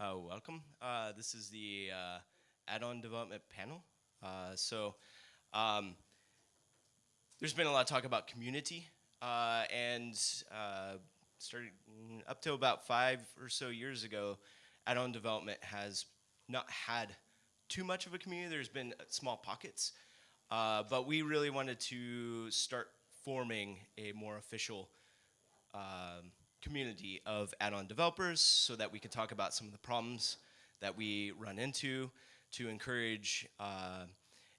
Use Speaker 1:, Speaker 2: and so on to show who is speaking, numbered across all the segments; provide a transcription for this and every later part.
Speaker 1: Uh, welcome. Uh, this is the uh, add-on development panel. Uh, so um, there's been a lot of talk about community uh, and uh, mm, up to about five or so years ago, add-on development has not had too much of a community. There's been small pockets, but we really wanted to start forming a more official um, community of add-on developers so that we can talk about some of the problems that we run into to encourage uh,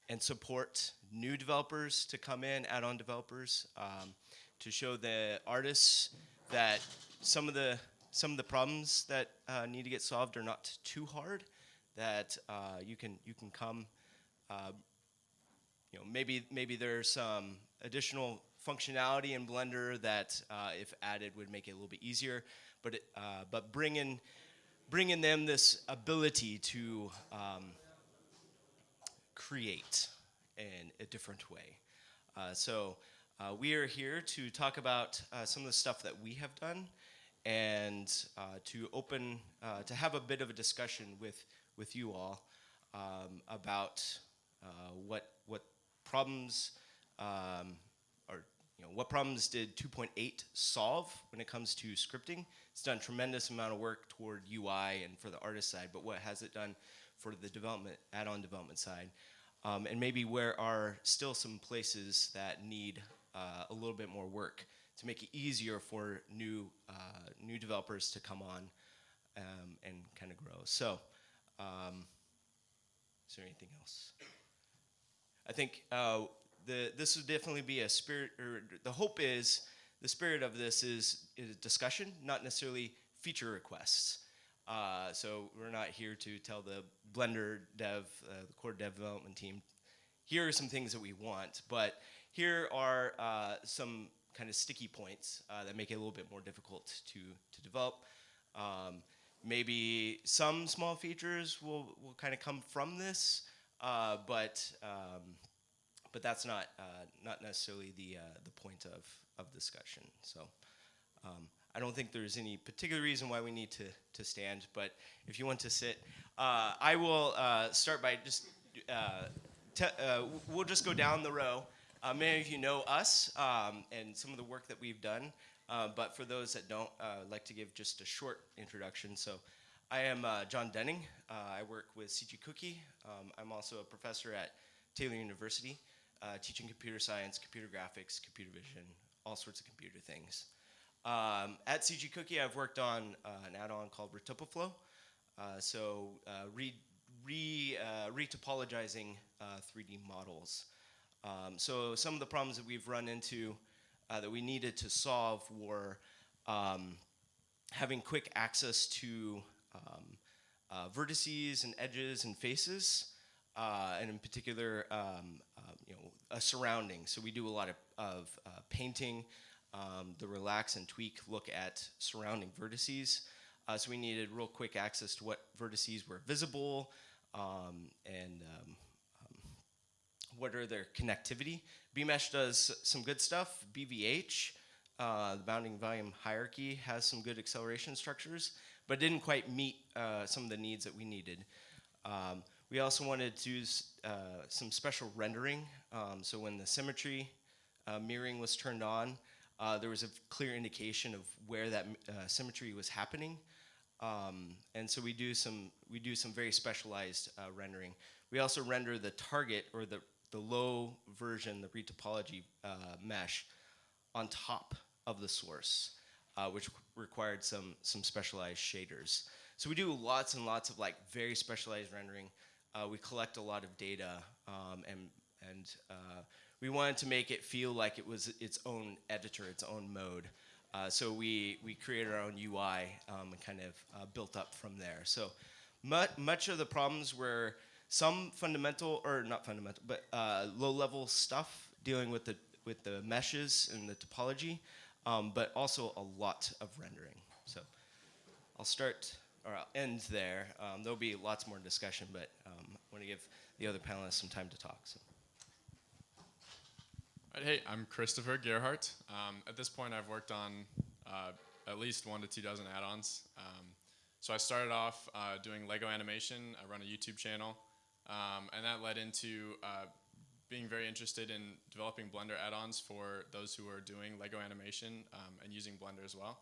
Speaker 1: and support new developers to come in, add-on developers, um, to show the artists that some of the some of the problems that uh, need to get solved are not too hard. That uh, you can you can come. Uh, you know, maybe maybe there's some additional functionality in Blender that, uh, if added, would make it a little bit easier. But it, uh, but bringing bringing them this ability to um, create in a different way. Uh, so uh, we are here to talk about uh, some of the stuff that we have done and uh, to open to have a bit of a discussion with with you all um, about what what problems um, you know, what problems did 2.8 solve when it comes to scripting? It's done tremendous amount of work toward UI and for the artist side, but what has it done for the development, add-on development side? Um, and maybe where are still some places that need uh, a little bit more work to make it easier for new, uh, new developers to come on um, and kind of grow. So, um, is there anything else? I think uh, the, this would definitely be a spirit, or the hope is, the spirit of this is, is discussion, not necessarily feature requests. Uh, so we're not here to tell the Blender dev, uh, the core dev development team, here are some things that we want, but here are uh, some kind of sticky points uh, that make it a little bit more difficult to, to develop. Um, maybe some small features will, will kind of come from this, uh, but um, but that's not uh, not necessarily the uh, the point of of discussion. So. Um, I don't think there's any particular reason why we need to, to stand, but if you want to sit, uh, I will uh, start by just, uh, uh, we'll just go down the row. many of you know us um, and some of the work that we've done, but for those that don't, I'd like to give just a short introduction. So I am John Denning. I work with CG Cookie. Um, I'm also a professor at Taylor University uh, teaching computer science, computer graphics, computer vision, all sorts of computer things. Um, at CG Cookie, I've worked on uh, an add-on called Retopoflow. Uh, so uh, re, re, uh, retopologizing 3D uh, models. Um, so some of the problems that we've run into that we needed to solve were um, having quick access to um, vertices and edges and faces, and in particular, um, you know, a surrounding. So we do a lot of, of uh, painting, um, the relax and tweak look at surrounding vertices. Uh, so we needed real quick access to what vertices were visible um, and um, um what are their connectivity. BMesh does some good stuff. BVH, uh, the bounding volume hierarchy, has some good acceleration structures, but didn't quite meet uh, some of the needs that we needed. Um, we also wanted to do uh, some special rendering. Um, so when the symmetry uh, mirroring was turned on, uh, there was a clear indication of where that uh, symmetry was happening. Um, and so we do some we do some very specialized uh, rendering. We also render the target or the the low version, the retopology uh, mesh, on top of the source, which required some some specialized shaders. So we do lots and lots of like very specialized rendering. Uh, we collect a lot of data, um, and and uh, we wanted to make it feel like it was its own editor, its own mode. Uh, so we we created our own UI um, and kind of uh, built up from there. So much much of the problems were some fundamental or not fundamental, but uh, low-level stuff dealing with the with the meshes and the topology, um, but also a lot of rendering. So I'll start or I'll end there. Um, there'll be lots more discussion, but um, I want to give the other panelists some time to talk. So.
Speaker 2: Hey, I'm Christopher Gearhart. Um, at this point, I've worked on uh, at least one to two dozen add-ons. Um, So I started off uh, doing Lego animation. I run a YouTube channel, um, and that led into uh, being very interested in developing Blender add-ons for those who are doing Lego animation um, and using Blender as well.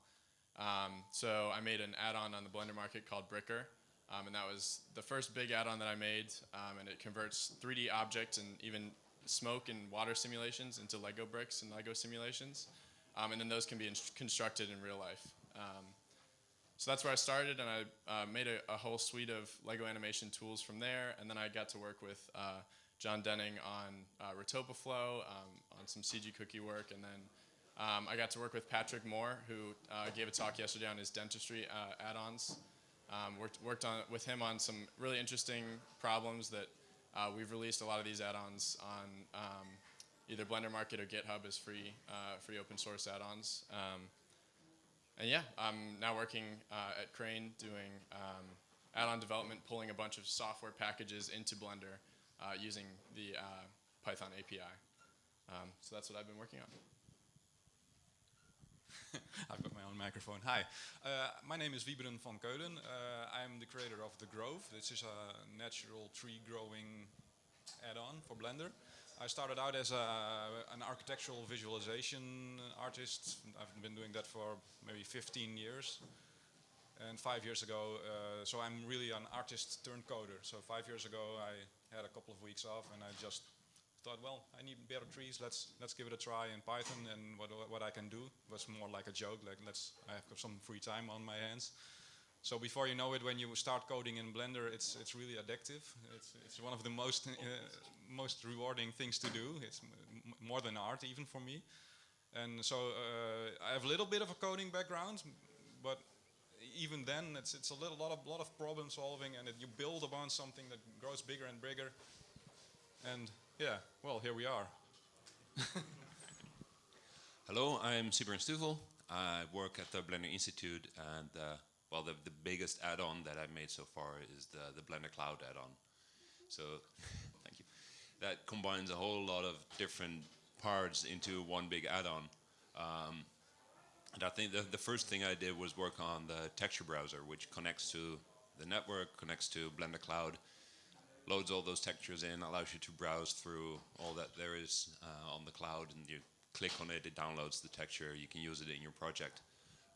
Speaker 2: Um, so I made an add-on on the Blender market called Bricker, um, and that was the first big add-on that I made, um, and it converts 3D objects and even smoke and water simulations into Lego bricks and Lego simulations, um, and then those can be inst- constructed in real life. Um, so that's where I started, and I uh, made a, a, whole suite of Lego animation tools from there, and then I got to work with uh, John Denning on uh, Retopoflow, um, on some CG cookie work, and then um, I got to work with Patrick Moore, who uh, gave a talk yesterday on his dentistry uh, add-ons. Um, worked, worked on, with him on some really interesting problems that uh, we've released a lot of these add-ons on um, either Blender Market or GitHub as free, uh, free open source add-ons. Um, and yeah, I'm now working uh, at Crane doing um, add-on development, pulling a bunch of software packages into Blender uh, using the Python API. Um, so that's what I've been working on.
Speaker 3: I've got my own microphone. Hi, uh, my name is Wybren van Keulen. Uh, I'm the creator of The Grove. This is a natural tree growing add-on for Blender. I started out as a, an architectural visualization artist. I've been doing that for maybe 15 years. And five years ago, uh, so I'm really an artist turned coder. So five years ago, I had a couple of weeks off and I just thought, well, I need better trees. Let's let's give it a try in Python. And what what I can do was more like a joke. Like let's I have some free time on my hands. So before you know it, when you start coding in Blender, it's it's really addictive. It's it's one of the most uh, most rewarding things to do. It's more than art even for me. And so uh, I have a little bit of a coding background, but even then, it's it's a little lot of lot of problem solving, and it, you build upon something that grows bigger and bigger. And yeah, well, here we are.
Speaker 4: Hello, I'm Sybren Stuvel. I work at the Blender Institute, and uh, well, the, the biggest add-on that I've made so far is the, the Blender Cloud add-on. So, thank you. That combines a whole lot of different parts into one big add-on. Um, and I think the, the first thing I did was work on the texture browser, which connects to the network, connects to Blender Cloud, loads all those textures in, allows you to browse through all that there is uh, on the cloud, and you click on it, it downloads the texture, you can use it in your project.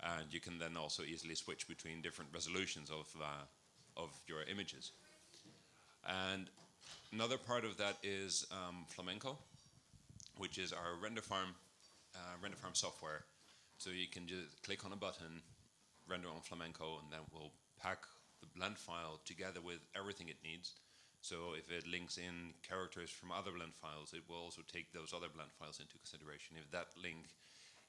Speaker 4: And you can then also easily switch between different resolutions of, uh, of your images. And another part of that is um, Flamenco, which is our render farm, uh, render farm software so you can just click on a button, render on Flamenco, and then we'll pack the blend file together with everything it needs. So if it links in characters from other blend files, it will also take those other blend files into consideration. If that link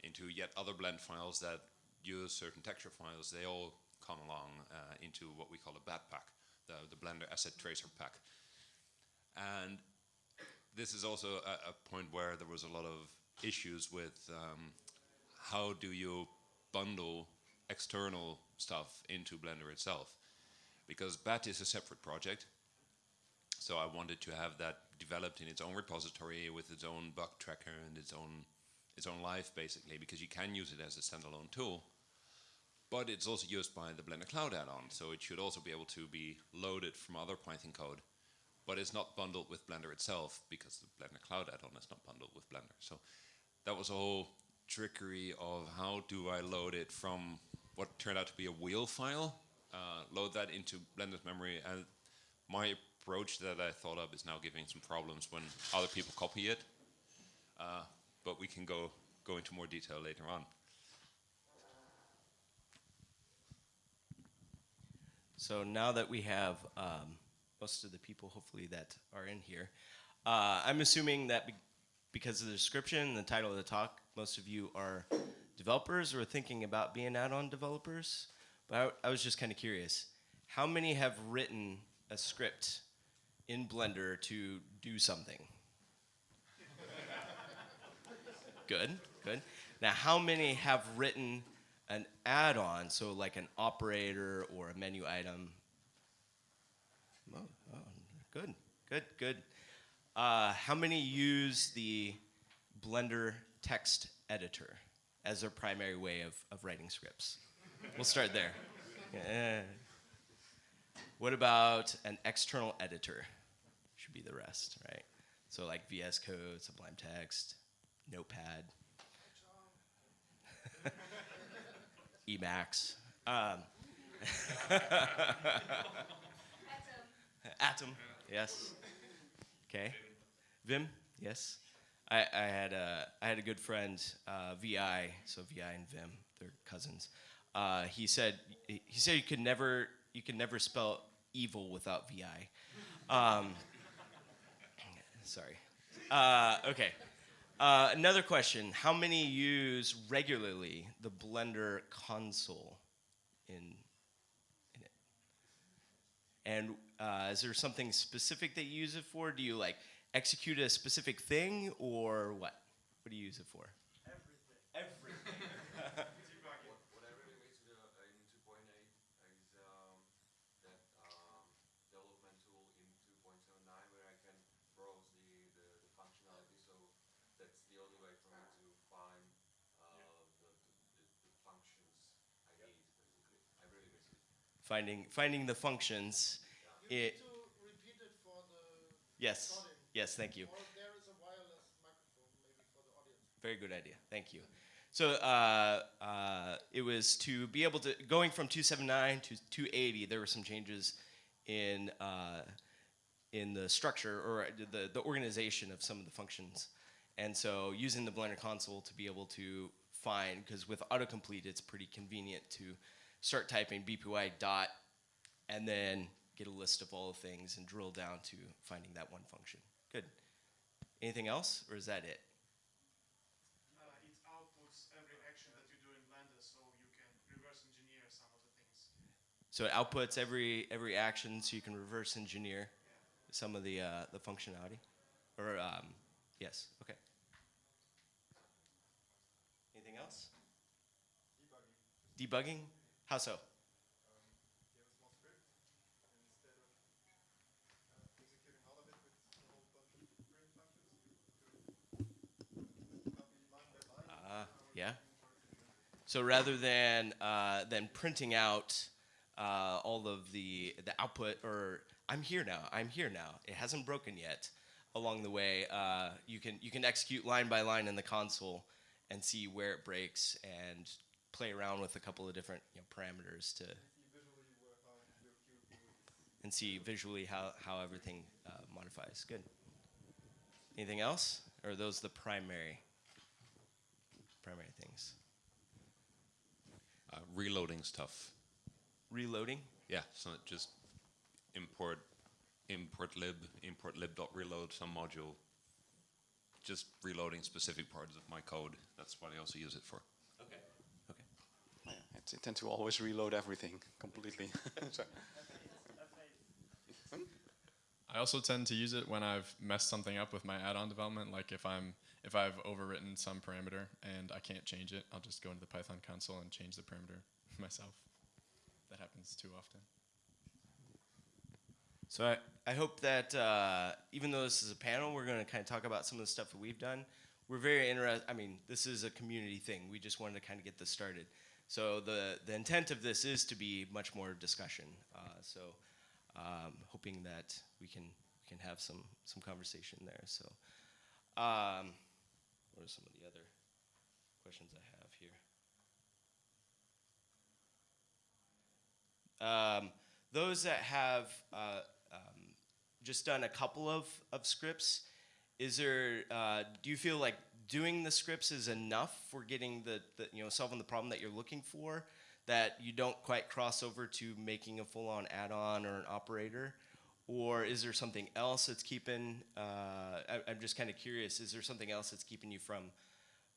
Speaker 4: into yet other blend files that use certain texture files, they all come along uh, into what we call a BAT pack, the, the Blender Asset Tracer pack. And this is also a, a point where there was a lot of issues with um, how do you bundle external stuff into Blender itself? Because BAT is a separate project, so I wanted to have that developed in its own repository with its own bug tracker and its own its own life basically, because you can use it as a standalone tool. But it's also used by the Blender Cloud add-on, so it should also be able to be loaded from other Python code. But it's not bundled with Blender itself because the Blender Cloud add-on is not bundled with Blender. So that was a whole trickery of how do I load it from what turned out to be a wheel file, uh, load that into Blender's memory, and my approach that I thought of is now giving some problems when other people copy it. Uh, but we can go go into more detail later on.
Speaker 1: So now that we have um, most of the people, hopefully, that are in here, uh, I'm assuming that be because of the description and the title of the talk, most of you are developers or thinking about being add-on developers. But I, I was just kind of curious, how many have written a script in Blender to do something? good, good. Now, how many have written an add-on, so like an operator or a menu item? Oh, oh, good, good, good. Uh, how many use the Blender text editor as their primary way of, of writing scripts? We'll start there. Yeah. What about an external editor? Should be the rest, right? So like VS Code, Sublime Text, Notepad, Emacs, um, Atom, yes. Okay. Vim, yes. I, I had a I had a good friend, uh, Vi, so Vi and Vim, they're cousins. Uh, he said he said you could never you could never spell evil without Vi. Um, sorry. Uh, okay. Uh, another question: How many use regularly the Blender console in in it? And uh, is there something specific that you use it for? Do you like execute a specific thing, or what? What do you use it for? Everything. Everything.
Speaker 5: What I really miss the, uh, in 2.8 is um, that um, development tool in 2.09 where I can browse the, the, the functionality. So that's the only way for me to find uh, the, the, the functions I need. Basically, I really miss it.
Speaker 1: Finding finding the functions.
Speaker 6: You
Speaker 1: It,
Speaker 6: need to repeat it for the
Speaker 1: yes.
Speaker 6: recording.
Speaker 1: Yes. Thank you.
Speaker 6: Or there is a wireless microphone maybe for the audience.
Speaker 1: Very good idea. Thank you. So uh, uh, it was to be able to going from 279 to 280. There were some changes in uh, in the structure or the the organization of some of the functions, and so using the Blender console to be able to find because with autocomplete it's pretty convenient to start typing BPY dot and then get a list of all the things and drill down to finding that one function. Good. Anything else, or is that it?
Speaker 7: Uh, it outputs every action that you do in Blender, so you can reverse engineer some of the things.
Speaker 1: So it outputs every every action, so you can reverse engineer some of the uh, the functionality. Or um, yes, okay. Anything else? Debugging. Debugging. How so? Uh, yeah. So rather than uh, than printing out uh, all of the the output, or I'm here now, I'm here now. It hasn't broken yet. Along the way, uh, you can you can execute line by line in the console and see where it breaks and play around with a couple of different you know, parameters to and see visually how, how everything uh, modifies. Good. Anything else? Or are those the primary primary things?
Speaker 4: Uh, reloading stuff.
Speaker 1: Reloading.
Speaker 4: Yeah, so just import importlib, import lib.reload some module. Just reloading specific parts of my code. That's what I also use it for.
Speaker 1: Okay. Okay.
Speaker 8: Yeah, it's, I tend to always reload everything completely.
Speaker 2: I also tend to use it when I've messed something up with my add-on development. Like if I'm if I've overwritten some parameter and I can't change it, I'll just go into the Python console and change the parameter myself. That happens too often.
Speaker 1: So I, I hope that uh, even though this is a panel, we're going to kind of talk about some of the stuff that we've done. We're very interested. I mean, this is a community thing. We just wanted to kind of get this started. So the the intent of this is to be much more discussion. Uh, so um, hoping that we can can have some some conversation there. So um, what are some of the other questions I have here? Um, those that have uh, um, just done a couple of, of scripts, is there, uh, do you feel like doing the scripts is enough for getting the, the, you know, solving the problem that you're looking for? That you don't quite cross over to making a full on add on or an operator? Or is there something else that's keeping, uh, I, I'm just kind of curious, is there something else that's keeping you from,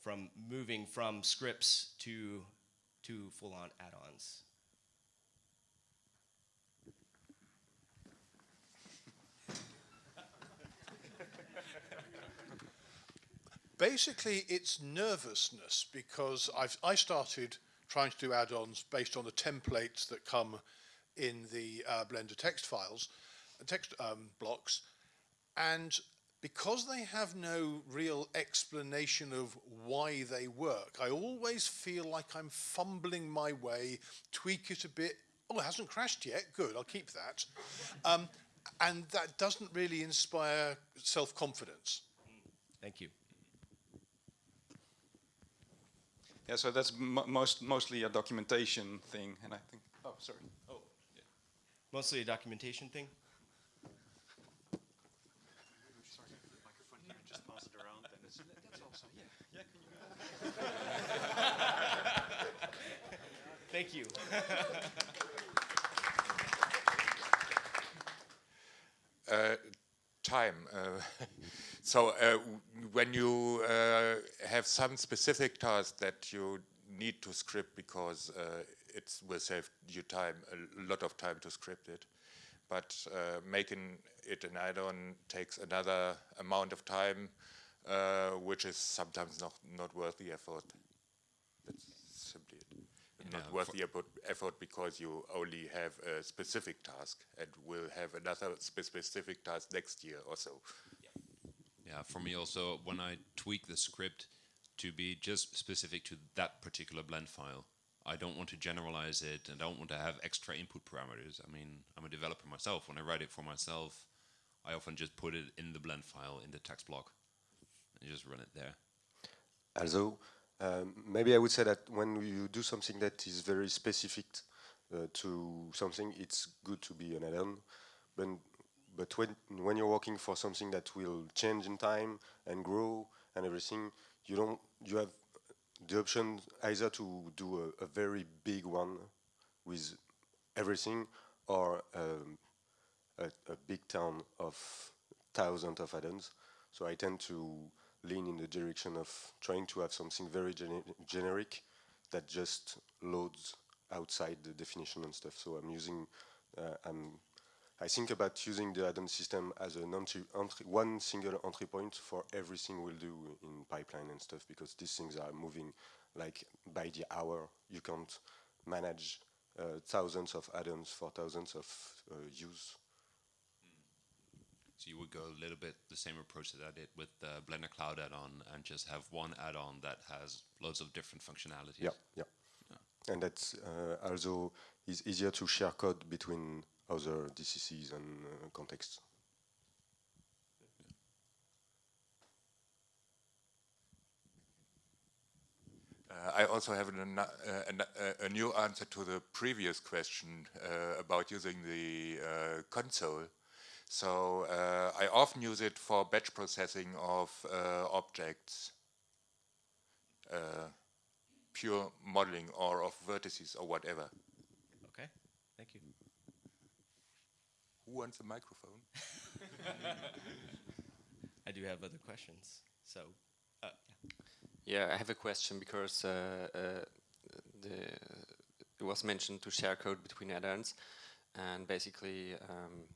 Speaker 1: from moving from scripts to, to full on
Speaker 6: Basically, it's nervousness because I've, I started trying to do add-ons based on the templates that come in the uh, Blender text files, text um, blocks, and because they have no real explanation of why they work, I always feel like I'm fumbling my way, tweak it a bit, oh, it hasn't crashed yet. Good, I'll keep that. Um, and that doesn't really inspire self-confidence.
Speaker 1: Thank you.
Speaker 8: Yeah, so that's mo most mostly a documentation thing, and I think. Oh, sorry. Oh, yeah.
Speaker 1: Mostly a documentation thing. Sorry for the microphone.
Speaker 8: Just pass it around. That's also yeah.
Speaker 1: Thank you.
Speaker 9: Uh, time. Uh, so uh, when you uh, have some specific task that you need to script because uh, it will save you time, a lot of time to script it, but uh, making it an add-on takes another amount of time, uh, which is sometimes not, not worth the effort. That's simply it.
Speaker 4: Yeah,
Speaker 9: Not worth the effort- because you only have a specific task and will have another spe- specific task next year or so.
Speaker 4: Yeah, for me also, when I tweak the script to be just specific to that particular blend file, I don't want to generalize it and I don't want to have extra input parameters. I mean, I'm a developer myself. When I write it for myself, I often just put it in the blend file in the text block and just run it there.
Speaker 10: Also, um, maybe I would say that when you do something that is very specific uh, to something, it's good to be an add-on. But, but when, when you're working for something that will change in time and grow and everything, you don't you have the option either to do a, a very big one with everything or um, a, a big town of thousands of add-ons. So I tend to lean in the direction of trying to have something very gene- generic that just loads outside the definition and stuff. So I'm using, uh, I'm, I think about using the add-on system as an entry, entry, one single entry point for everything we'll do in pipeline and stuff because these things are moving like by the hour. You can't manage uh, thousands of add-ons for thousands of uh, use.
Speaker 4: So you would go a little bit the same approach that I did with the Blender Cloud add-on and just have one add-on that has loads of different functionalities.
Speaker 10: Yeah, yeah. And that's uh, also is easier to share code between other DCCs and uh, contexts.
Speaker 9: Uh, I also have an, uh, an, uh, a new answer to the previous question uh, about using the uh, console. So I often use it for batch processing of objects, pure modeling or of vertices or whatever.
Speaker 1: Okay. Thank you.
Speaker 9: Who wants a microphone?
Speaker 1: I do have other questions. So, uh,
Speaker 8: Yeah, I have a question because uh, uh, the, it was mentioned to share code between add-ons, and basically, um,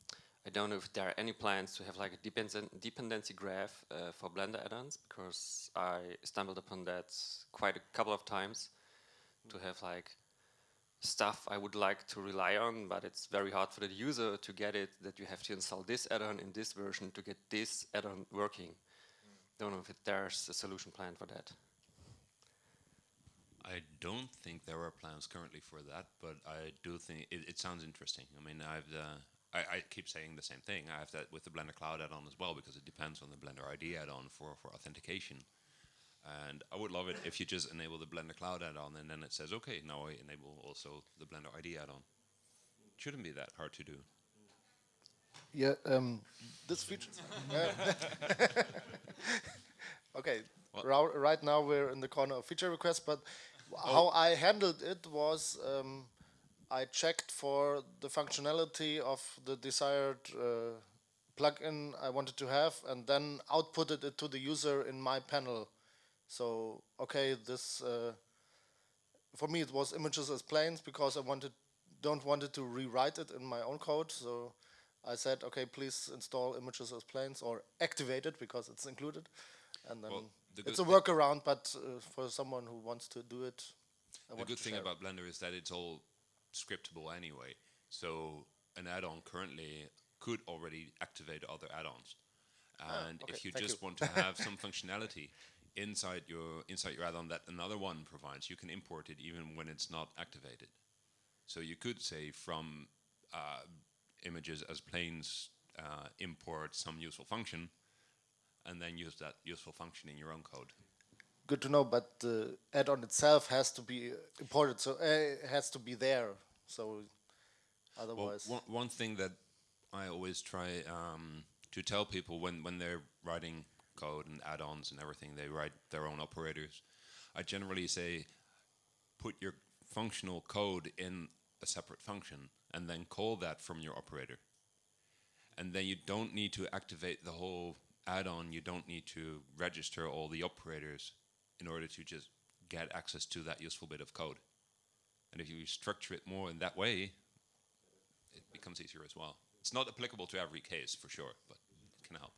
Speaker 8: I don't know if there are any plans to have like a dependen- dependency graph uh, for Blender add-ons because I stumbled upon that quite a couple of times to have like stuff I would like to rely on, but it's very hard for the user to get it that you have to install this add-on in this version to get this add-on working. Don't know if it, there's a solution plan for that.
Speaker 4: I don't think there are plans currently for that, but I do think it, it sounds interesting. I mean, I've uh, I, I keep saying the same thing. I have that with the Blender Cloud add-on as well because it depends on the Blender ID add-on for for authentication. And I would love it if you just enable the Blender Cloud add-on and then it says, okay, now I enable also the Blender ID add-on. Shouldn't be that hard to do.
Speaker 11: Yeah, um, this feature. okay, right now we're in the corner of feature requests, but how I handled it was um, I checked for the functionality of the desired uh, plugin I wanted to have, and then outputted it to the user in my panel. So okay, this uh, for me it was images as planes because I wanted don't wanted to rewrite it in my own code. So I said, okay, please install images as planes or activate it because it's included. And then
Speaker 4: Well, the
Speaker 11: it's a workaround, but uh, for someone who wants to do it, I
Speaker 4: the good thing
Speaker 11: share it.
Speaker 4: about Blender is that it's all scriptable anyway. So an add-on currently could already activate other add-ons. And
Speaker 11: Oh, okay,
Speaker 4: if you just
Speaker 11: you.
Speaker 4: want to have some functionality inside your inside your add-on that another one provides, you can import it even when it's not activated. So you could say from uh, images as planes uh, import some useful function, and then use that useful function in your own code.
Speaker 11: Good to know, but the add-on itself has to be imported, so uh, has to be there. So
Speaker 4: Well,
Speaker 11: otherwise,
Speaker 4: one, one thing that I always try um, to tell people when, when they're writing code and add-ons and everything, they write their own operators. I generally say, put your functional code in a separate function and then call that from your operator. And then you don't need to activate the whole add-on. You don't need to register all the operators in order to just get access to that useful bit of code. And if you structure it more in that way, it becomes easier as well. It's not applicable to every case for sure, but it can help.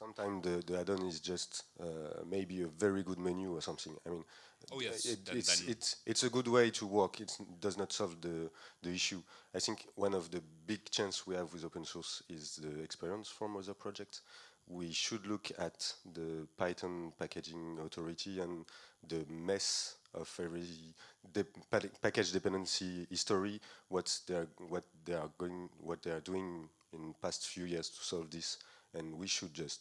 Speaker 10: Sometimes the, the add-on is just uh, maybe a very good menu or something. I mean,
Speaker 4: Oh, yes,
Speaker 10: it, it's, it's, it's a good way to work. It does not solve the, the issue. I think one of the big chance we have with open source is the experience from other projects. We should look at the Python packaging authority and the mess of every de package dependency history, what they are, what they are going, what they are doing in past few years to solve this, and we should just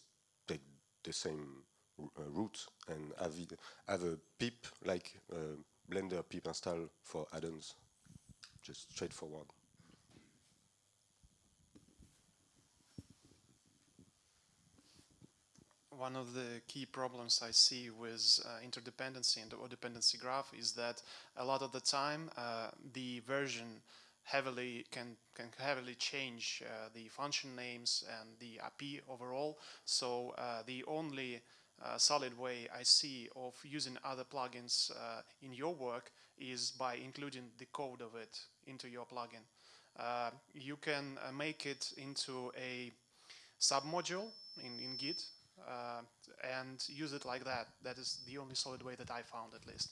Speaker 10: the same uh, route and have it, have a pip like uh, Blender pip install for add-ons, just straightforward.
Speaker 7: one of the key problems I see with uh, interdependency and or dependency graph is that a lot of the time uh, the version heavily can can heavily change uh, the function names and the API overall. So uh, the only uh, solid way I see of using other plugins uh, in your work is by including the code of it into your plugin. Uh, you can uh, make it into a submodule in, in Git and use it like that. That is the only solid way that I found at least.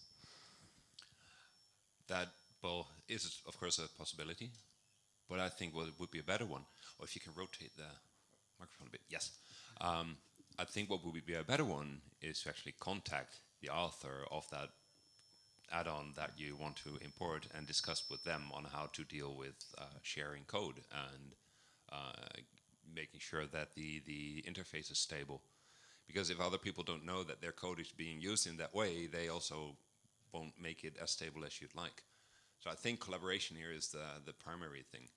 Speaker 4: That, well, is of course a possibility, but I think what would be a better one, or if you can rotate the microphone a bit, yes. Um, I think what would be a better one is to actually contact the author of that add-on that you want to import and discuss with them on how to deal with uh, sharing code and uh, making sure that the, the interface is stable. Because if other people don't know that their code is being used in that way, they also won't make it as stable as you'd like. So I think collaboration here is the, the primary thing.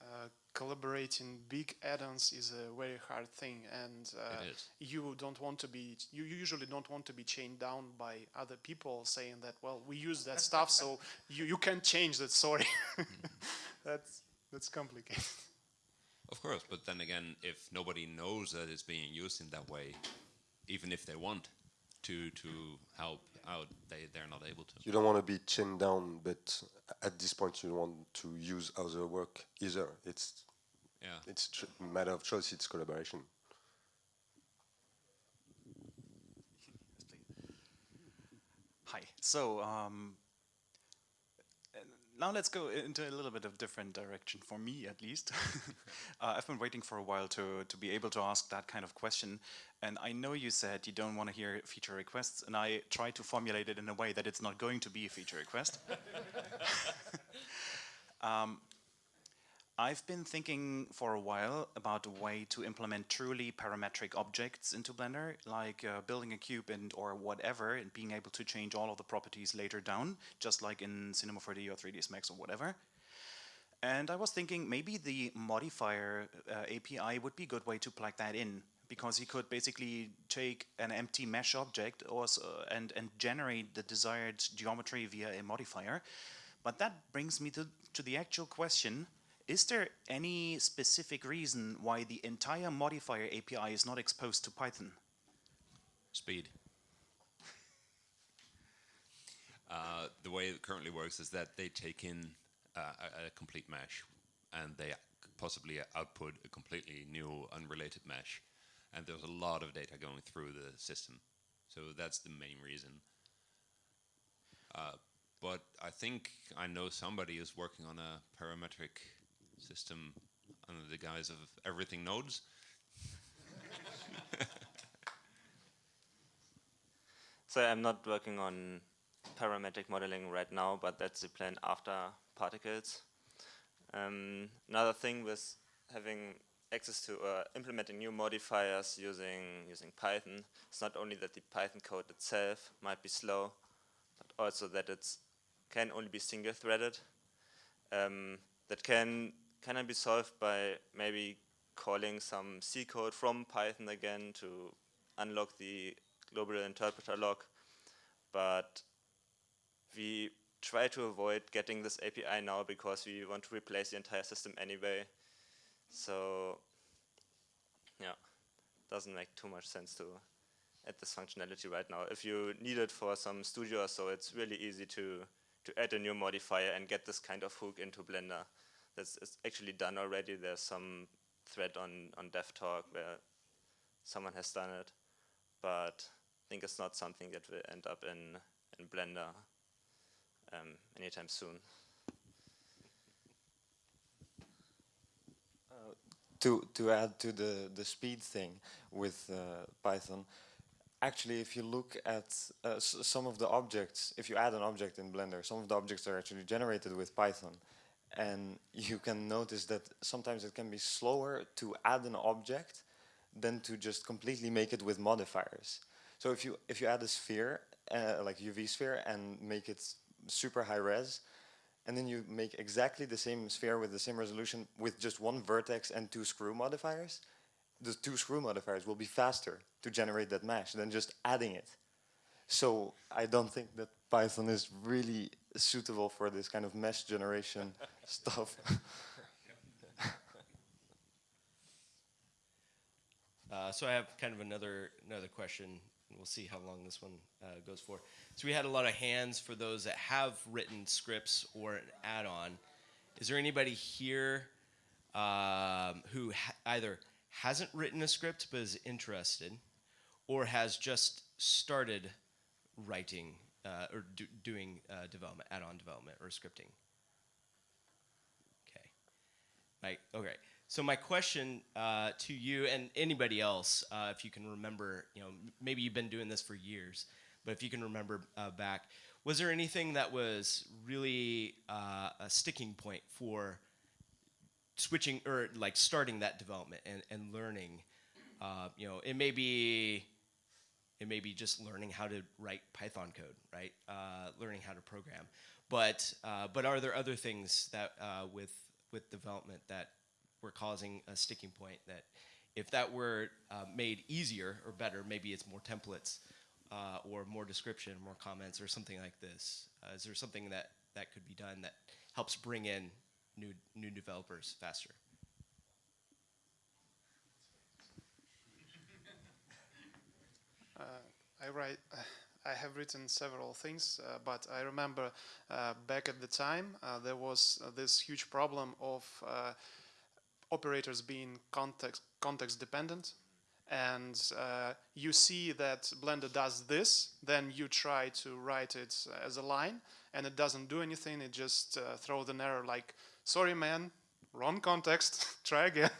Speaker 7: Uh, collaborating big add-ons is a very hard thing and uh, you don't want to be you usually don't want to be chained down by other people saying that well we use that stuff so you, you can't change that sorry. That's that's complicated.
Speaker 4: Of course, but then again, if nobody knows that it's being used in that way, even if they want to to help out, they they're not able to.
Speaker 10: You don't want to be chained down, but at this point you want to use other work either. It's
Speaker 4: Yeah.
Speaker 10: it's a matter of choice. It's collaboration.
Speaker 12: Hi. So um, now let's go into a little bit of different direction for me, at least. uh, I've been waiting for a while to to be able to ask that kind of question, and I know you said you don't want to hear feature requests, and I tried to formulate it in a way that it's not going to be a feature request. um, I've been thinking for a while about a way to implement truly parametric objects into Blender, like uh, building a cube and or whatever, and being able to change all of the properties later down, just like in Cinema 4D or 3ds Max or whatever. And I was thinking maybe the modifier uh, API would be a good way to plug that in, because you could basically take an empty mesh object or s- uh, and and generate the desired geometry via a modifier. But that brings me to, to the actual question. Is there any specific reason why the entire modifier API is not exposed to Python?
Speaker 4: Speed. Uh, the way it currently works is that they take in uh, a, a complete mesh and they possibly output a completely new unrelated mesh. And there's a lot of data going through the system. So that's the main reason. Uh, but I think I know somebody who's working on a parametric system under the guise of everything nodes.
Speaker 13: So I'm not working on parametric modeling right now, but that's the plan after particles. Um, another thing with having access to uh, implementing new modifiers using using Python, it's not only that the Python code itself might be slow, but also that it can only be single-threaded. Um, that can can it be solved by maybe calling some C code from Python again to unlock the global interpreter lock, but we try to avoid getting this API now because we want to replace the entire system anyway. So yeah, doesn't make too much sense to add this functionality right now. If you need it for some studio so, it's really easy to, to add a new modifier and get this kind of hook into Blender. That's actually done already. There's some thread on, on DevTalk where someone has done it, but I think it's not something that will end up in, in Blender um, anytime soon.
Speaker 14: Uh, to, to add to the, the speed thing with uh, Python, actually if you look at uh, some of the objects, if you add an object in Blender, some of the objects are actually generated with Python. And you can notice that sometimes it can be slower to add an object than to just completely make it with modifiers. So if you if you add a sphere, uh, like UV sphere, and make it super high res, and then you make exactly the same sphere with the same resolution with just one vertex and two screw modifiers, the two screw modifiers will be faster to generate that mesh than just adding it. So I don't think that Python is really suitable for this kind of mesh generation stuff.
Speaker 1: uh, so I have kind of another another question. We'll see how long this one uh, goes for. So we had a lot of hands for those that have written scripts or an add-on. Is there anybody here um, who ha either hasn't written a script but is interested, or has just started writing uh, or do, doing uh, development, add-on development or scripting? Okay. Right. Okay. So my question uh, to you and anybody else, uh, if you can remember, you know, maybe you've been doing this for years, but if you can remember uh, back, was there anything that was really uh, a sticking point for switching or like starting that development and, and learning? you know, it may be it may be just learning how to write Python code, right? Uh, learning how to program. But uh, but are there other things that uh, with with development that were causing a sticking point that if that were uh, made easier or better, maybe it's more templates uh, or more description, more comments, or something like this. Uh, is there something that that could be done that helps bring in new new developers faster?
Speaker 7: I write. I have written several things, uh, but I remember uh, back at the time uh, there was uh, this huge problem of uh, operators being context context dependent, and uh, you see that Blender does this, then you try to write it as a line, and it doesn't do anything. It just throws an error like, "Sorry, man, wrong context. try again."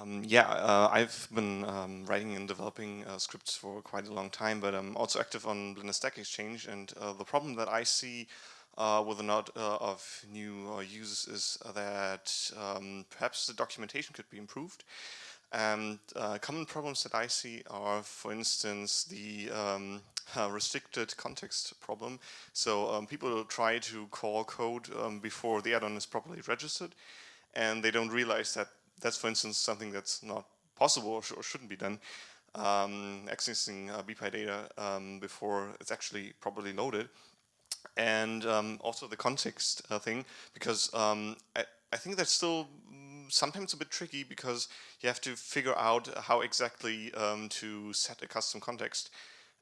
Speaker 15: Um, yeah, uh, I've been um, writing and developing uh, scripts for quite a long time, but I'm also active on Blender Stack Exchange. And uh, the problem that I see uh, with a lot uh, of new uh, users is that um, perhaps the documentation could be improved. And common problems that I see are, for instance, the um, restricted context problem. So um, people try to call code um, before the add-on is properly registered, and they don't realize that that's, for instance, something that's not possible or, sh or shouldn't be done. Um, accessing uh, BPy data um, before it's actually properly loaded. And um, also the context uh, thing, because um, I, I think that's still sometimes a bit tricky because you have to figure out how exactly um, to set a custom context.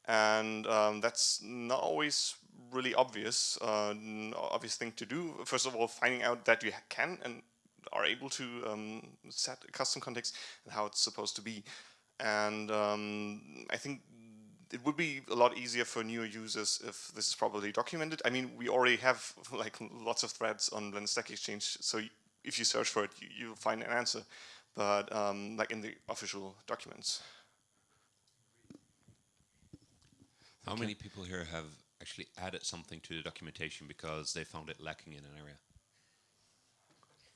Speaker 15: And um, that's not always really obvious, uh, obvious thing to do. First of all, finding out that you can and are able to um, set a custom context and how it's supposed to be. And um, I think it would be a lot easier for newer users if this is properly documented. I mean, we already have like lots of threads on Blender Stack Exchange, so if you search for it, you, will find an answer. but um, like in the official documents.
Speaker 4: How many people here have actually added something to the documentation because they found it lacking in an area?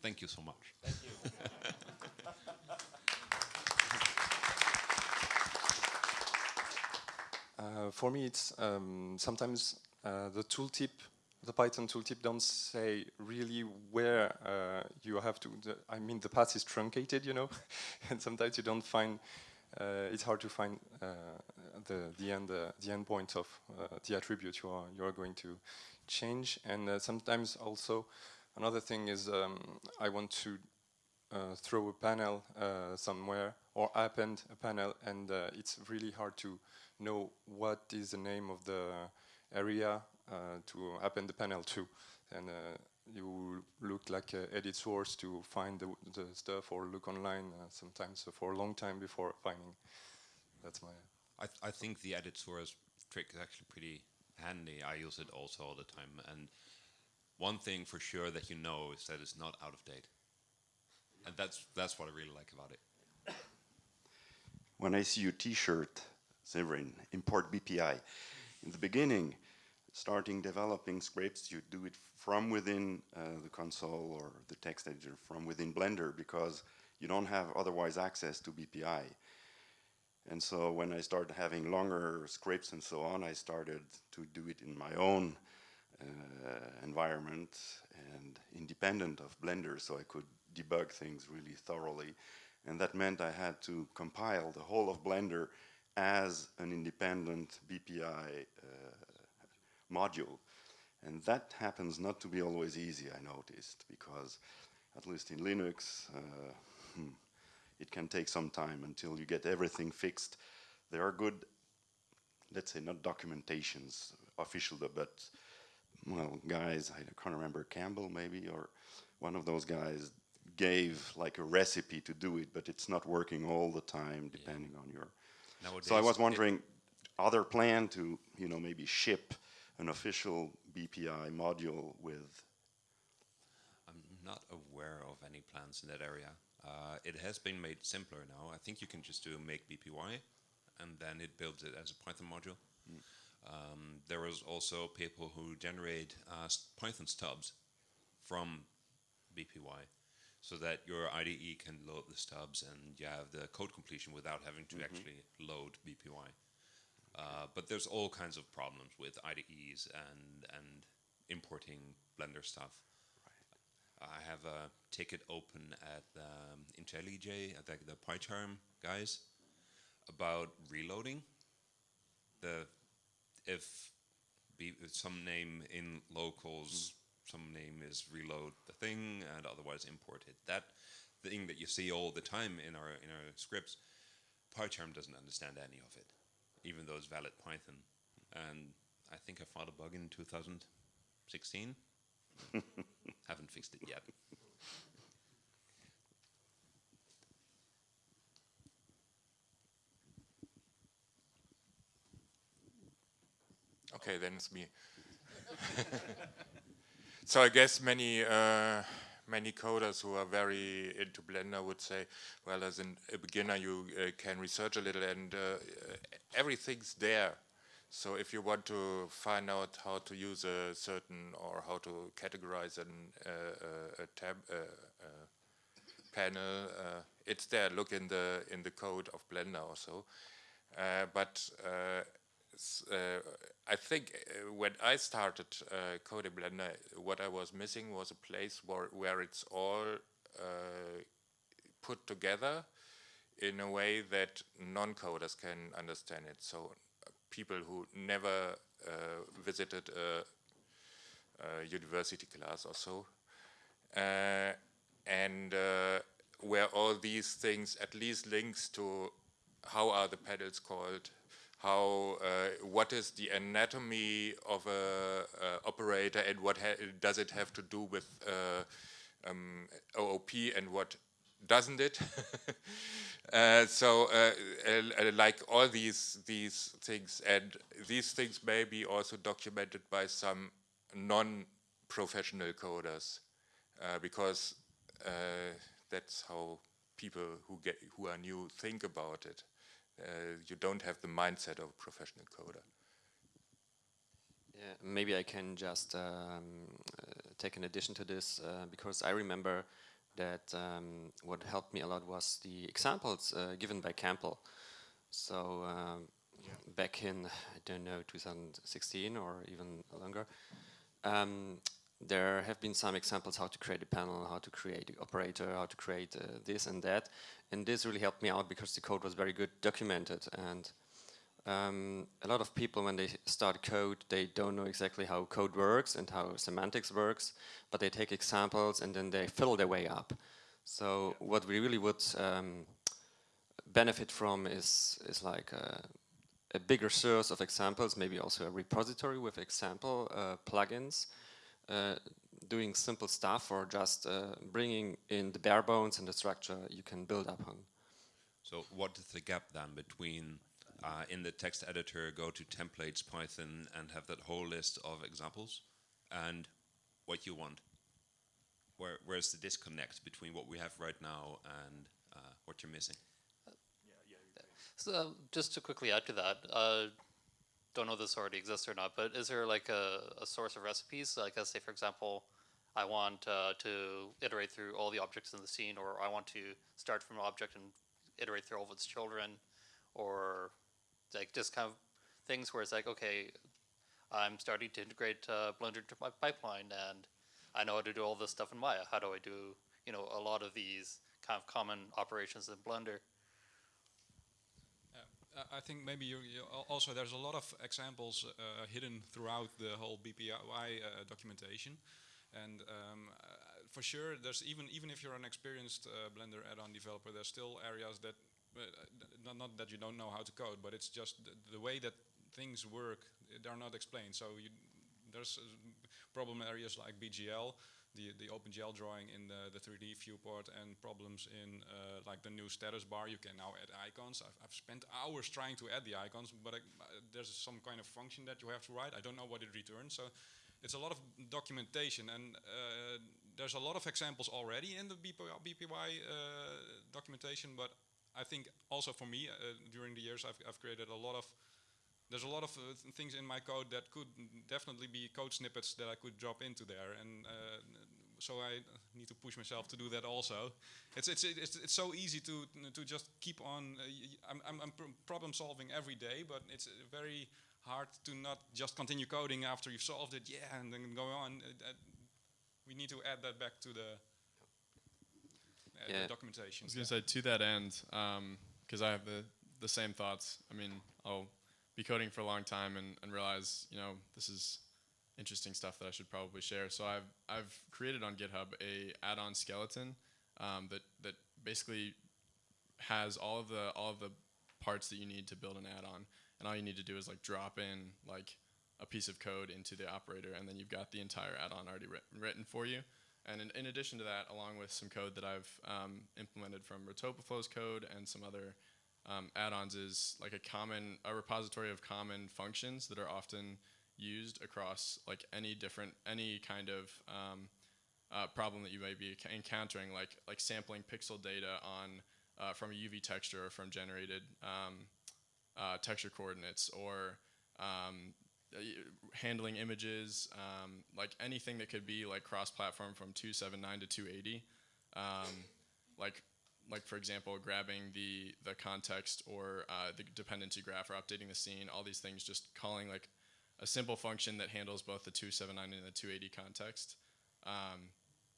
Speaker 4: Thank you so much.
Speaker 16: Thank you.
Speaker 17: Uh, for me, it's um, sometimes uh, the tooltip, the Python tooltip, don't say really where uh, you have to. The, I mean, the path is truncated, you know, and sometimes you don't find. Uh, it's hard to find uh, the the end uh, the end point of the attribute you are you are going to change, and sometimes also another thing is um, I want to throw a panel somewhere or append a panel, and it's really hard to know what is the name of the area uh, to append the panel to. And uh, you look like uh, edit source to find the, the stuff or look online sometimes for a long time before finding. That's my...
Speaker 4: I, th I think the edit source trick is actually pretty handy. I use it also all the time. And one thing for sure that you know is that it's not out of date. And that's, that's what I really like about it.
Speaker 18: When I see your t-shirt Severin, import BPY. In the beginning, starting developing scripts, you do it from within uh, the console or the text editor, from within Blender, because you don't have otherwise access to BPY. And so when I started having longer scripts and so on, I started to do it in my own environment and independent of Blender, so I could debug things really thoroughly. And that meant I had to compile the whole of Blender as an independent BPY uh, module. And that happens not to be always easy, I noticed, because at least in Linux, uh, hmm, it can take some time until you get everything fixed. There are good, let's say not documentations, official, but well, guys, I can't remember, Campbell maybe, or one of those guys gave like a recipe to do it, but it's not working all the time depending yeah. on your Nowadays, so I was wondering, are there plan to, you know, maybe ship an official BPY module with?
Speaker 4: I'm not aware of any plans in that area. Uh, it has been made simpler now. I think you can just do make BPY, and then it builds it as a Python module. Mm. Um, there is also people who generate uh, Python stubs from BPY so that your IDE can load the stubs and you have the code completion without having to mm -hmm. actually load BPY. Uh, but there's all kinds of problems with IDEs and and importing Blender stuff. Right. I have a ticket open at um, IntelliJ, at the, the PyCharm guys, about reloading. The if be some name in locals mm some name is reload the thing and otherwise import it. That thing that you see all the time in our in our scripts, PyCharm doesn't understand any of it, even though it's valid Python. And I think I found a bug in 2016. Haven't fixed it yet.
Speaker 9: Okay, then it's me. So I guess many uh, many coders who are very into Blender would say, well, as an, a beginner, you uh, can research a little, and uh, everything's there. So if you want to find out how to use a certain or how to categorize an, uh, a tab uh, uh, panel, it's there. Look in the in the code of Blender or also. but uh, I think uh, when I started uh, coding Blender, what I was missing was a place where, where it's all uh, put together in a way that non-coders can understand it. So uh, people who never uh, visited a, a, university class or so, and where all these things at least links to how are the pedals called, how uh, what is the anatomy of a, a operator and what does it have to do with uh, um, OOP and what doesn't it? uh, so uh, uh, like all these these things and these things may be also documented by some non-professional coders uh, because that's how people who get who are new think about it. Uh, you don't have the mindset of a professional coder.
Speaker 8: Yeah, maybe I can just um, uh, take an addition to this uh, because I remember that um, what helped me a lot was the examples uh, given by Campbell. So um, back in I don't know 2016 or even longer, um, there have been some examples how to create a panel, how to create an operator, how to create uh, this and that, and this really helped me out because the code was very good documented. And um, a lot of people when they start code they don't know exactly how code works and how semantics works but they take examples and then they fill their way up. So yeah. what we really would um, benefit from is is like a, a, bigger source of examples maybe also a repository with example uh, plugins doing simple stuff or just uh, bringing in the bare bones and the structure you can build upon
Speaker 4: so what is the gap then between uh, in the text editor, go to templates Python and have that whole list of examples and what you want. Where, where's the disconnect between what we have right now and uh, what you're missing?
Speaker 19: So uh, just to quickly add to that, uh, don't know this already exists or not, but is there like a, a source of recipes? Like let's say, for example, I want uh, to iterate through all the objects in the scene, or I want to start from an object and iterate through all of its children, or like just kind of things where it's like, okay, I'm starting to integrate uh, Blender into my pipeline, and I know how to do all this stuff in Maya. How do I do, you know, a lot of these kind of common operations in Blender?
Speaker 3: I think maybe you, you also there's a lot of examples uh, hidden throughout the whole BPY uh, documentation, and um, uh, for sure there's even even if you're an experienced uh, Blender add-on developer, there's still areas that uh, not, not that you don't know how to code, but it's just the, the way that things work, they're not explained. So you, there's uh, problem areas like BGL, the, the OpenGL drawing in the, the 3D viewport and problems in uh, like the new status bar. You can now add icons. I've, I've spent hours trying to add the icons, but I, uh, there's some kind of function that you have to write. I don't know what it returns. So it's a lot of documentation and uh, there's a lot of examples already in the BPY, uh, documentation, but I think also for me, uh, during the years, I've, I've, created a lot of, there's a lot of uh, th things in my code that could definitely be code snippets that I could drop into there. And uh, so I need to push myself to do that also. It's, it's, it's, it's so easy to, to just keep on, uh, I'm, I'm, I'm problem solving every day, but it's very hard to not just continue coding after you've solved it, yeah, and then go on. Uh, we need to add that back to the uh, yeah. documentation.
Speaker 2: I was going to say to that end, because um, I have the the same thoughts. I mean, I'll be coding for a long time and, and realize, you know, this is interesting stuff that I should probably share. So I've I've created on GitHub a add-on skeleton um, that that basically has all of the all of the parts that you need to build an add-on, and all you need to do is like drop in like a piece of code into the operator, and then you've got the entire add-on already written, written for you. And in, in, addition to that, along with some code that I've um, implemented from Retopoflow's code and some other um, add-ons is like a common, a repository of common functions that are often used across like any different, any kind of um, uh, problem that you may be encountering, like like sampling pixel data on uh, from a UV texture or from generated um, uh, texture coordinates, or um, handling images, um, like anything that could be like cross-platform from 279 to 280. Um, like, like for example, grabbing the the context or uh, the dependency graph or updating the scene. All these things, just calling like a simple function that handles both the 279 and the 280 context. Um,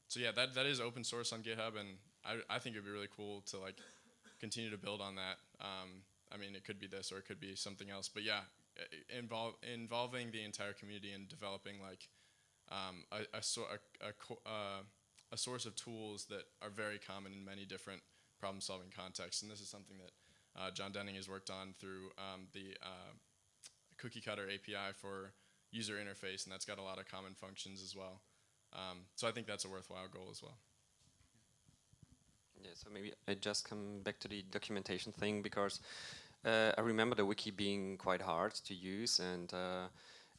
Speaker 2: so yeah, that that is open source on GitHub, and I I think it'd be really cool to like continue to build on that. Um, I mean, it could be this or it could be something else, but yeah, involve, involving the entire community and developing like um, a, a, a, a, uh, a, source of tools that are very common in many different problem solving contexts. And this is something that uh, John Denning has worked on through um, the uh, cookie cutter API for user interface, and that's got a lot of common functions as well. Um, so I think that's a worthwhile goal as well.
Speaker 8: Yeah, so maybe I just come back to the documentation thing because uh, I remember the wiki being quite hard to use and uh,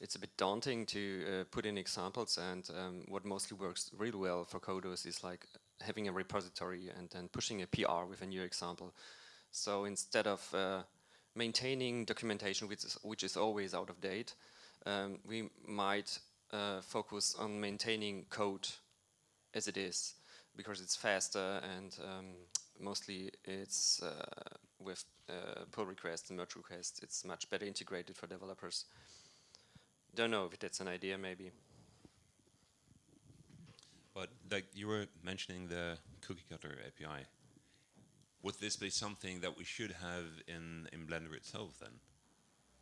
Speaker 8: it's a bit daunting to uh, put in examples and um, what mostly works really well for coders is like having a repository and then pushing a PR with a new example. So instead of uh, maintaining documentation which is, which is always out of date, um, we might uh, focus on maintaining code as it is because it's faster and um, mostly it's uh, with uh, pull requests and merge requests it's much better integrated for developers. Don't know if that's an idea maybe.
Speaker 4: But like you were mentioning the cookie cutter API, would this be something that we should have in, in Blender itself then?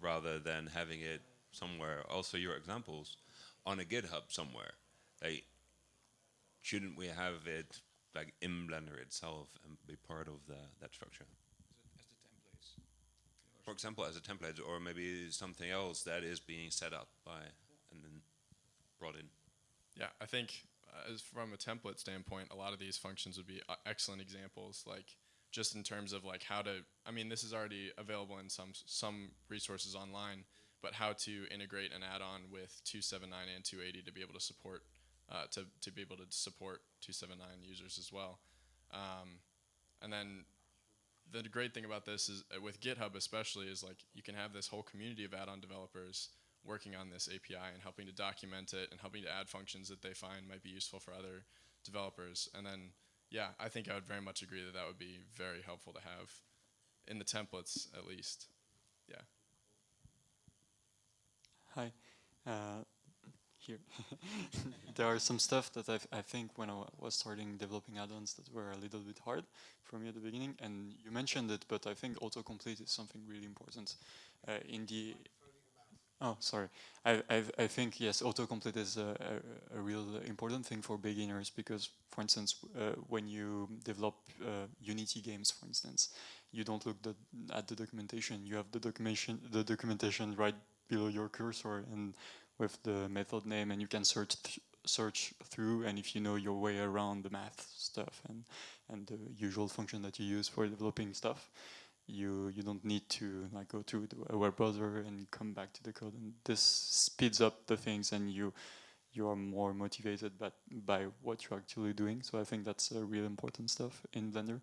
Speaker 4: Rather than having it somewhere, also your examples, on a GitHub somewhere. Like, shouldn't we have it like in Blender itself and be part of the, that structure? For example, as a template, or maybe something else that is being set up by and then brought in.
Speaker 2: Yeah, I think uh, as from a template standpoint, a lot of these functions would be uh, excellent examples. Like just in terms of like how to. I mean, this is already available in some some resources online, but how to integrate an add-on with 279 and 280 to be able to support uh, to to be able to support 279 users as well. Um, and then the great thing about this is uh, with GitHub especially is like you can have this whole community of add-on developers working on this API and helping to document it and helping to add functions that they find might be useful for other developers. And then, yeah, I think I would very much agree that that would be very helpful to have in the templates at least. Yeah.
Speaker 18: Hi. Uh, here. there are some stuff that I've, i think when I was starting developing add-ons that were a little bit hard for me at the beginning, and you mentioned it, but I think autocomplete is something really important. Uh, in the Oh, sorry. I, I, I think, yes, autocomplete is a, a, a, real important thing for beginners because, for instance, uh, when you develop uh, Unity games, for instance, you don't look the, at the documentation. You have the documentation, the documentation right below your cursor and with the method name and you can search th search through and if you know your way around the math stuff and, and the usual function that you use for developing stuff, you you don't need to like go to a web browser and come back to the code. And this speeds up the things and you you are more motivated by, by what you're actually doing. So I think that's a real important stuff in Blender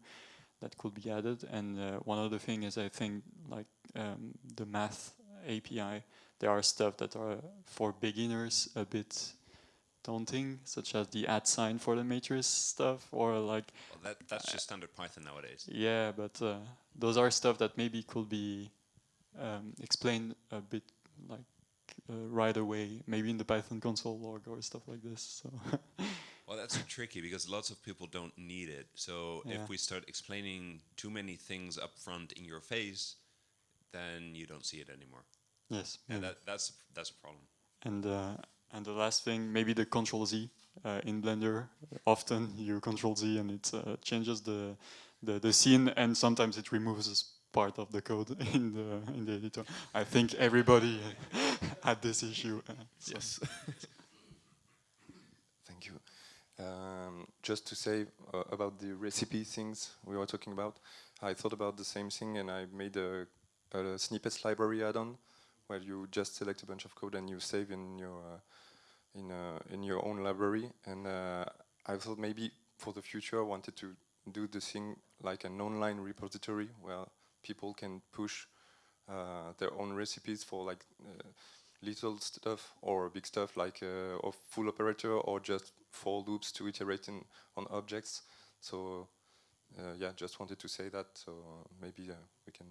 Speaker 18: that could be added. And uh, one other thing is I think like um, the math API there are stuff that are for beginners a bit daunting, such as the at sign for the matrix stuff, or like.
Speaker 4: Well, that that's just standard Python nowadays.
Speaker 18: Yeah, but uh, those are stuff that maybe could be um, explained a bit like uh, right away, maybe in the Python console log or stuff like this. So.
Speaker 4: well, that's tricky because lots of people don't need it. So yeah. if we start explaining too many things up front in your face, then you don't see it anymore.
Speaker 18: Yes.
Speaker 4: And that, that's that's a problem.
Speaker 18: And uh, and the last thing, maybe the Control Z uh, in Blender. Often you Control Z and it uh, changes the, the the scene, and sometimes it removes part of the code in the in the editor. I think everybody had this issue. Uh.
Speaker 2: Yes.
Speaker 17: Thank you. Um, just to say uh, about the recipe things we were talking about, I thought about the same thing and I made a, a snippets library add-on where you just select a bunch of code and you save in your uh, in uh, in your own library. And uh, I thought maybe for the future I wanted to do the thing like an online repository where people can push uh, their own recipes for like uh, little stuff or big stuff like uh, a full operator or just for loops to iterate in, on objects. So yeah, just wanted to say that. So maybe we can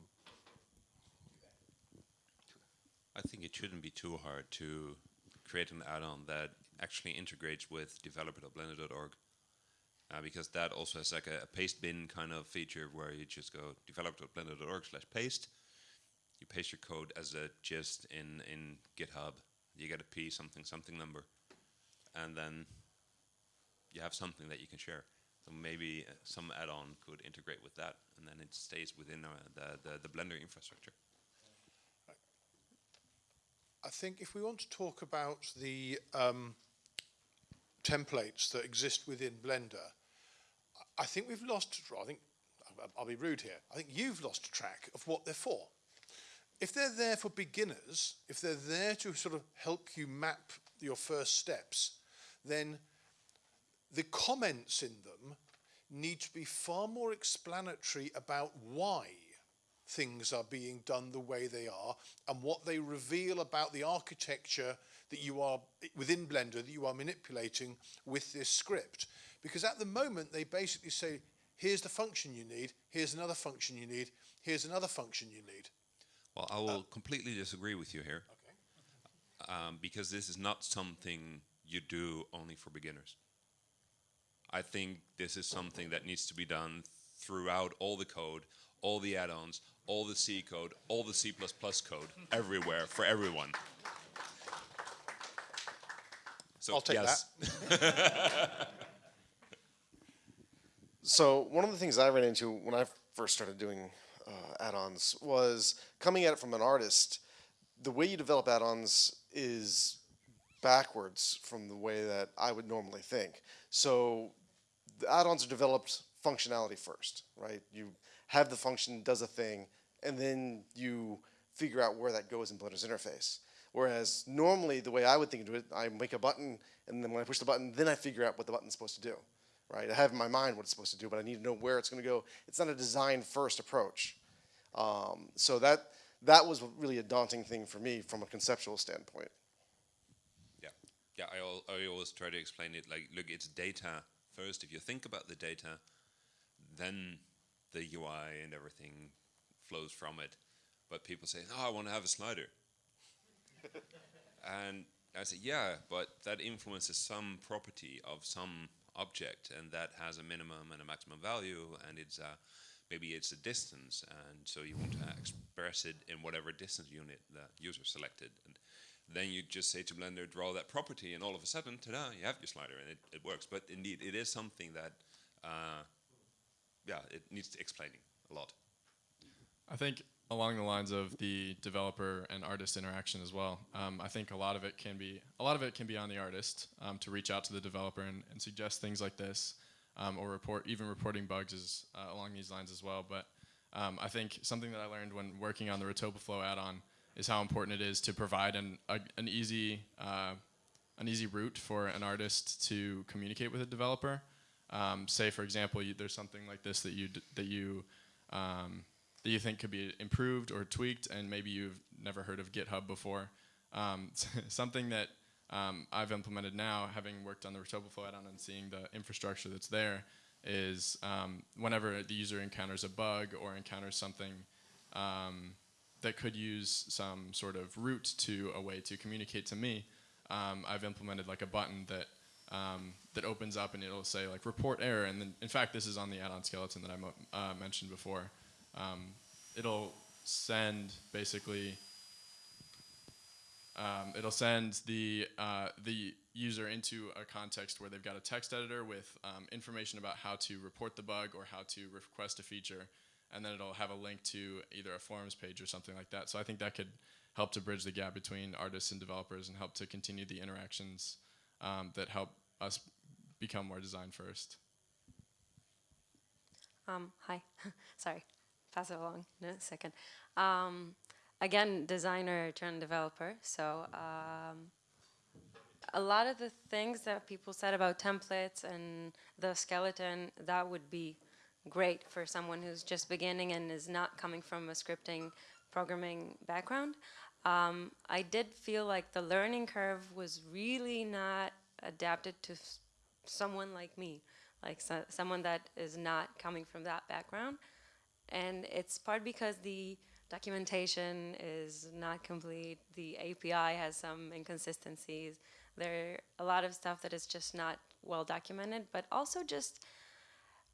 Speaker 4: I think it shouldn't be too hard to create an add-on that actually integrates with developer.blender.org. Uh, because that also has like a, a, paste bin kind of feature where you just go developer.blender.org slash paste. You paste your code as a gist in, in GitHub. You get a p something something number. And then you have something that you can share. So maybe uh, some add-on could integrate with that, and then it stays within uh, the, the, the Blender infrastructure.
Speaker 6: I think if we want to talk about the um, templates that exist within Blender, I think we've lost, I think, I'll be rude here, I think you've lost track of what they're for. If they're there for beginners, if they're there to sort of help you map your first steps, then the comments in them need to be far more explanatory about why things are being done the way they are and what they reveal about the architecture that you are within Blender that you are manipulating with this script. Because at the moment they basically say, here's the function you need, here's another function you need, here's another function you need.
Speaker 4: Well, I will completely disagree with you here. Um, because this is not something you do only for beginners. I think this is something that needs to be done throughout all the code, all the add-ons, all the C code, all the C++ code, everywhere, for everyone. So,
Speaker 11: I'll take
Speaker 4: yes.
Speaker 11: So one of the things I ran into when I first started doing uh, add-ons was coming at it from an artist. The way you develop add-ons is backwards from the way that I would normally think. So the add-ons are developed functionality first, right? You have the function does a thing, and then you figure out where that goes in Blender's interface. Whereas normally the way I would think of it, I make a button, and then when I push the button, then I figure out what the button's supposed to do right? I have in my mind what it's supposed to do, but I need to know where it's going to go. It's not a design first approach. Um, so that that was really a daunting thing for me from a conceptual standpoint.
Speaker 4: Yeah, yeah. I, al I always try to explain it like, look, it's data first. If you think about the data, then the UI and everything flows from it. But people say, "Oh, I want to have a slider," and I say, "Yeah, but that influences some property of some object, and that has a minimum and a maximum value, and it's uh, maybe it's a distance, and so you want to express it in whatever distance unit the user selected. And then you just say to Blender, draw that property, and all of a sudden, ta-da, you have your slider, and it, it works. But indeed, it is something that, uh, yeah, it needs explaining a lot.
Speaker 2: I think along the lines of the developer and artist interaction as well. Um, I think a lot of it can be a lot of it can be on the artist um, to reach out to the developer and, and suggest things like this, um, or report even reporting bugs is uh, along these lines as well. But um, I think something that I learned when working on the Retopoflow add-on is how important it is to provide an a, an easy uh, an easy route for an artist to communicate with a developer. Um, say, for example, you, there's something like this that you that you um, that you think could be improved or tweaked, and maybe you've never heard of GitHub before. Um, something that um, I've implemented now, having worked on the Retopoflow add-on and seeing the infrastructure that's there, is um, whenever the user encounters a bug or encounters something that could use some sort of route to a way to communicate to me, um, I've implemented like a button that um, that opens up and it'll say like report error. And then, in fact, this is on the add-on skeleton that I uh, mentioned before. Um, it'll send basically um, it'll send the uh, the user into a context where they've got a text editor with um, information about how to report the bug or how to request a feature, and then it'll have a link to either a forums page or something like that. So I think that could help to bridge the gap between artists and developers and help to continue the interactions um, that help us become more design first.
Speaker 20: Um, hi, sorry pass it along in a second. Um, again, designer turned developer. So um, a lot of the things that people said about templates and the skeleton, that would be great for someone who's just beginning and is not coming from a scripting programming background. Um, I did feel like the learning curve was really not adapted to someone like me, like so someone that is not coming from that background. And it's part because the documentation is not complete, the API has some inconsistencies, there are a lot of stuff that is just not well documented, but also just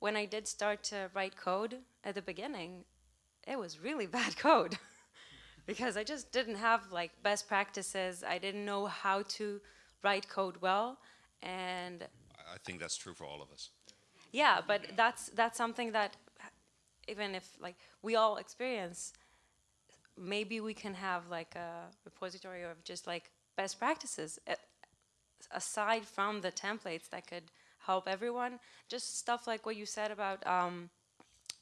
Speaker 20: when I did start to write code at the beginning, it was really bad code because I just didn't have like best practices. I didn't know how to write code well, and
Speaker 4: I think that's true for all of us.
Speaker 20: Yeah, but that's that's something that even if like we all experience, maybe we can have like a repository of just like best practices aside from the templates that could help everyone. Just stuff like what you said about um,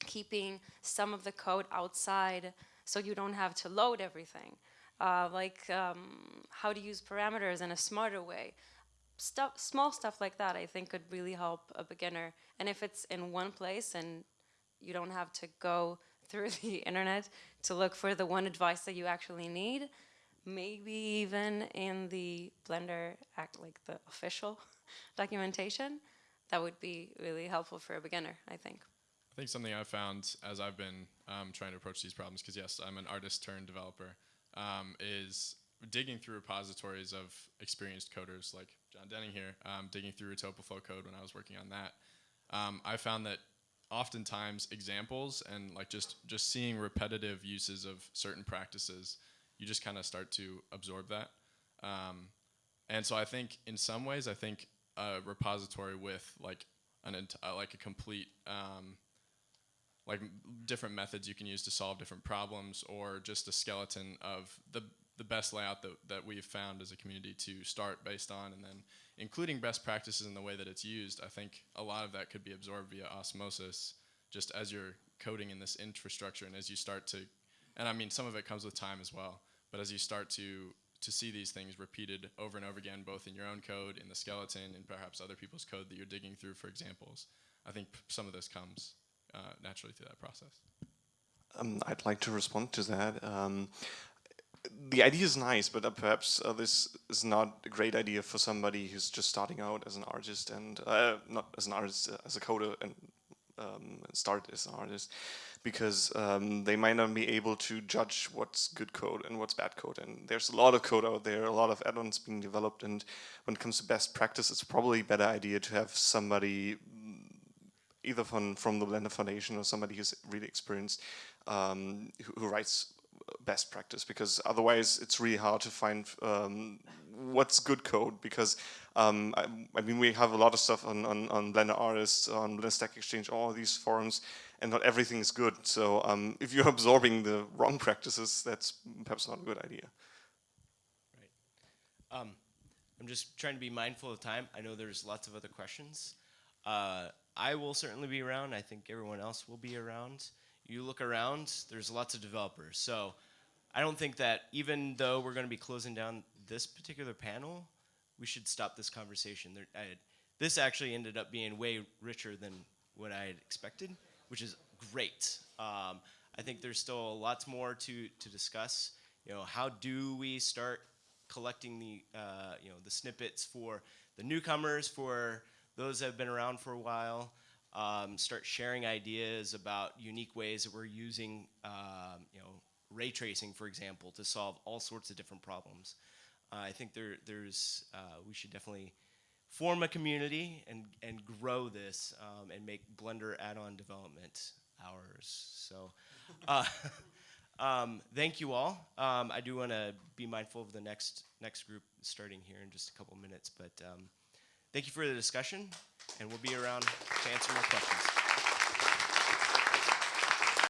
Speaker 20: keeping some of the code outside so you don't have to load everything. Uh, like um, how to use parameters in a smarter way. stuff, small stuff like that, I think could really help a beginner. And if it's in one place and you don't have to go through the internet to look for the one advice that you actually need, maybe even in the Blender act like the official documentation, that would be really helpful for a beginner, I think.
Speaker 2: I think something I've found as I've been um, trying to approach these problems, because yes, I'm an artist turned developer, um, is digging through repositories of experienced coders like John Denning here, um, digging through Retopoflow code when I was working on that. Um, I found that oftentimes examples and like just just seeing repetitive uses of certain practices, you just kind of start to absorb that. Um, and so I think in some ways, I think a repository with like an like a complete um, like different methods you can use to solve different problems, or just a skeleton of the the best layout that, that we've found as a community to start based on, and then including best practices in the way that it's used. I think a lot of that could be absorbed via osmosis, just as you're coding in this infrastructure, and as you start to, and I mean some of it comes with time as well, but as you start to to see these things repeated over and over again, both in your own code, in the skeleton, and perhaps other people's code that you're digging through for examples. I think some of this comes uh, naturally through that process.
Speaker 15: Um, I'd like to respond to that. Um, the idea is nice, but uh, perhaps uh, this is not a great idea for somebody who's just starting out as an artist and uh, not as an artist, uh, as a coder and um, start as an artist, because um, they might not be able to judge what's good code and what's bad code. And there's a lot of code out there, a lot of add-ons being developed. And when it comes to best practice, it's probably a better idea to have somebody either from from the Blender Foundation or somebody who's really experienced um, who, who writes best practice because otherwise it's really hard to find um, what's good code because um, I, I, mean we have a lot of stuff on, on, on Blender Artists, on Blender Stack Exchange, all these forums and not everything is good. So um, if you're absorbing the wrong practices, that's perhaps not a good idea.
Speaker 1: Right. Um, I'm just trying to be mindful of time. I know there's lots of other questions. Uh, I will certainly be around. I think everyone else will be around. You look around, there's lots of developers. So I don't think that even though we're going to be closing down this particular panel, we should stop this conversation. There, I, this actually ended up being way richer than what I had expected, which is great. Um, I think there's still lots more to, to discuss. You know, how do we start collecting the, uh, you know, the snippets for the newcomers, for those that have been around for a while, um, start sharing ideas about unique ways that we're using, um, you know, ray tracing, for example, to solve all sorts of different problems. Uh, I think there, there's, uh, we should definitely form a community and, and grow this um, and make Blender add-on development ours. So, uh, um, thank you all. Um, I do want to be mindful of the next next group starting here in just a couple minutes, but um, thank you for the discussion, and we'll be around to answer more questions.